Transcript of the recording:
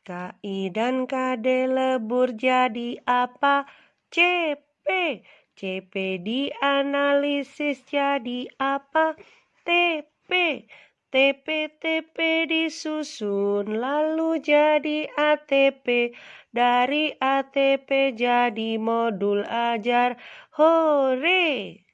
KI dan KD lebur jadi apa? CP. CP dianalisis jadi apa? TP. TP TP disusun lalu jadi ATP. Dari ATP jadi modul ajar. Hore!